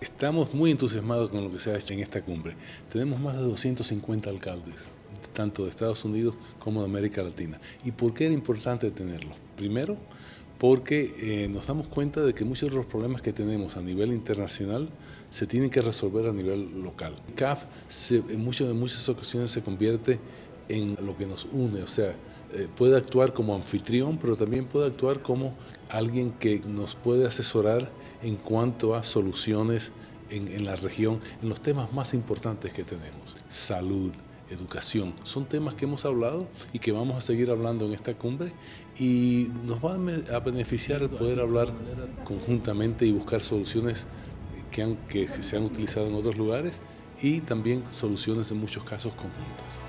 Estamos muy entusiasmados con lo que se ha hecho en esta cumbre. Tenemos más de 250 alcaldes, tanto de Estados Unidos como de América Latina. ¿Y por qué era importante tenerlos? Primero, porque eh, nos damos cuenta de que muchos de los problemas que tenemos a nivel internacional se tienen que resolver a nivel local. CAF en, muchas, muchas ocasiones se convierte en lo que nos une, o sea, eh, puede actuar como anfitrión, pero también puede actuar como alguien que nos puede asesorar en cuanto a soluciones en, en la región, en los temas más importantes que tenemos. Salud, educación. Son temas que hemos hablado y que vamos a seguir hablando en esta cumbre y nos va a beneficiar el poder hablar conjuntamente y buscar soluciones que, han, que se han utilizado en otros lugares y también soluciones en muchos casos conjuntas.